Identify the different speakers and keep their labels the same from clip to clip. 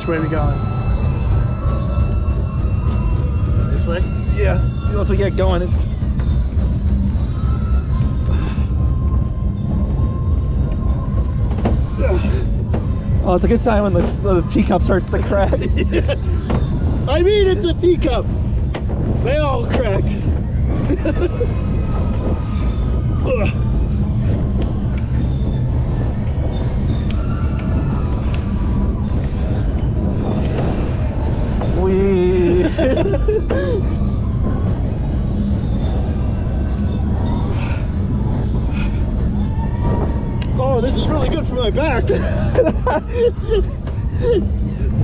Speaker 1: Which way are we going? This way?
Speaker 2: Yeah. You also get going, Oh, it's a good sign when the, the teacup starts to crack.
Speaker 1: I mean, it's a teacup. They all crack. Ugh.
Speaker 2: we.
Speaker 1: Oh, this is really good for my back.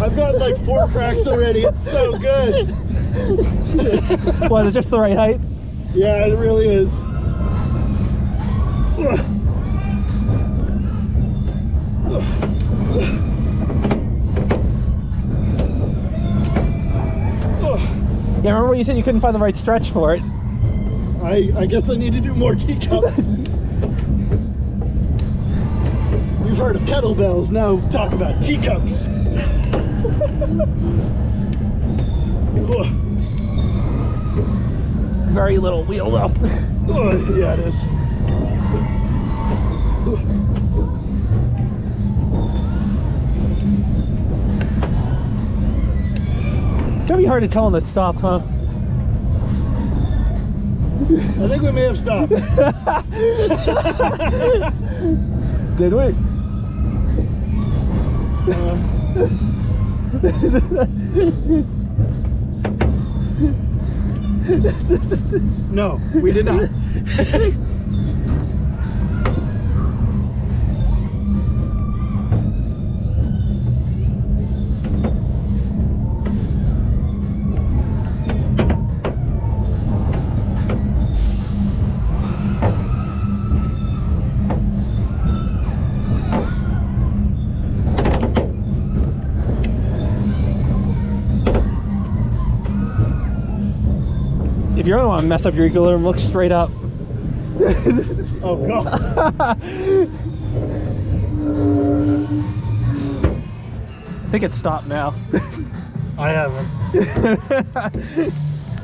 Speaker 1: I've got like four cracks already. It's so good.
Speaker 2: Was it just the right height?
Speaker 1: Yeah, it really is.
Speaker 2: Yeah, remember when you said you couldn't find the right stretch for it?
Speaker 1: I, I guess I need to do more teacups. You've heard of kettlebells, now talk about teacups.
Speaker 2: Very little wheel though.
Speaker 1: Yeah, it is.
Speaker 2: It's gonna be hard to tell when it stops, huh?
Speaker 1: I think we may have stopped.
Speaker 2: Did we?
Speaker 1: no, we did not.
Speaker 2: If you really want to mess up your equilibrium, look straight up.
Speaker 1: Oh god.
Speaker 2: I think it's stopped now.
Speaker 1: I haven't.